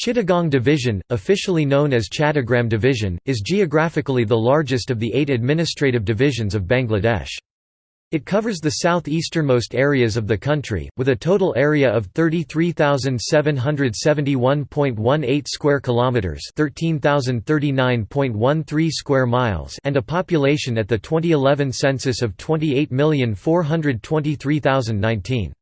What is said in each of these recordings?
Chittagong Division, officially known as Chattogram Division, is geographically the largest of the eight administrative divisions of Bangladesh. It covers the southeasternmost areas of the country, with a total area of 33,771.18 square kilometers, 13,039.13 square miles, and a population at the 2011 census of 28,423,019.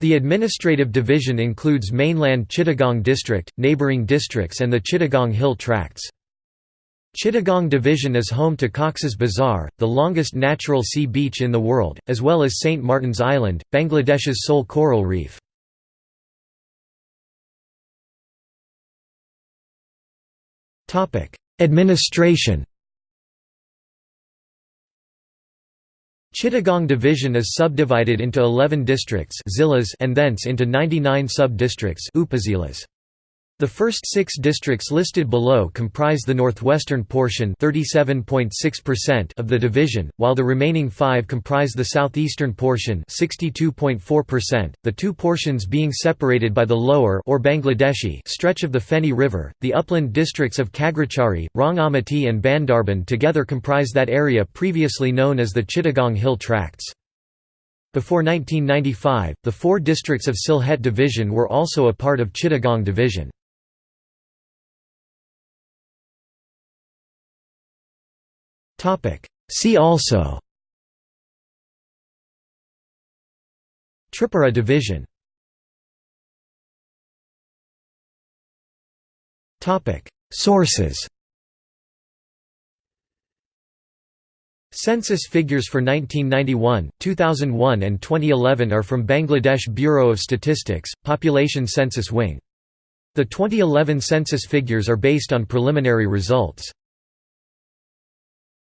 The administrative division includes mainland Chittagong district, neighbouring districts and the Chittagong Hill Tracts. Chittagong Division is home to Cox's Bazar, the longest natural sea beach in the world, as well as St. Martin's Island, Bangladesh's sole coral reef. Administration Chittagong Division is subdivided into 11 districts and thence into 99 sub-districts the first six districts listed below comprise the northwestern portion of the division, while the remaining five comprise the southeastern portion the two portions being separated by the lower or Bangladeshi stretch of the Feni River. The upland districts of Khagrachari, Rangamati and Bandarban together comprise that area previously known as the Chittagong Hill Tracts. Before 1995, the four districts of Sylhet Division were also a part of Chittagong Division. See also. Tripura division. Sources. Census figures for 1991, 2001 and 2011 are from Bangladesh Bureau of Statistics, Population Census Wing. The 2011 census figures are based on preliminary results.